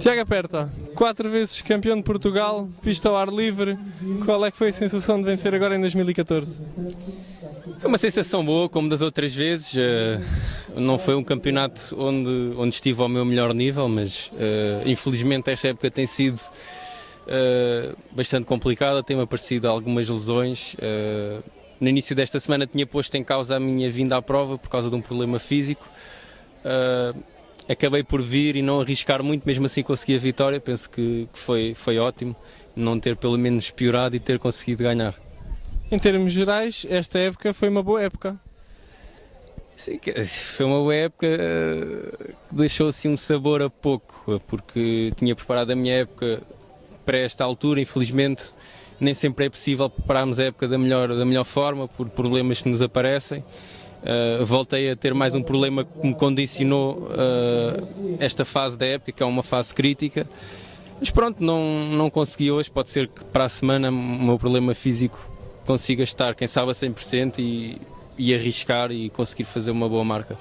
Tiago Aperta, quatro vezes campeão de Portugal, pista ao ar livre, qual é que foi a sensação de vencer agora em 2014? Foi uma sensação boa, como das outras vezes. Uh, não foi um campeonato onde, onde estive ao meu melhor nível, mas uh, infelizmente esta época tem sido uh, bastante complicada, tem-me aparecido algumas lesões. no início desta semana tinha posto em causa a minha vinda à prova por causa de um problema físico acabei por vir e não arriscar muito, mesmo assim consegui a vitória. Penso que, que foi, foi ótimo não ter pelo menos piorado e ter conseguido ganhar. Em termos gerais, esta época foi uma boa época. Sim, foi uma boa época eh, que deixou assim um sabor a pouco, porque tinha preparado a minha época para esta altura, infelizmente nem sempre é possível prepararmos a época da melhor, da melhor forma por problemas que nos aparecem. Uh, voltei a ter mais um problema que me condicionou uh, esta fase da época, que é uma fase crítica. Mas pronto, não, não consegui hoje. Pode ser que para a semana o meu problema físico consiga estar, quem sabe, a 100% e, e arriscar e conseguir fazer uma boa marca.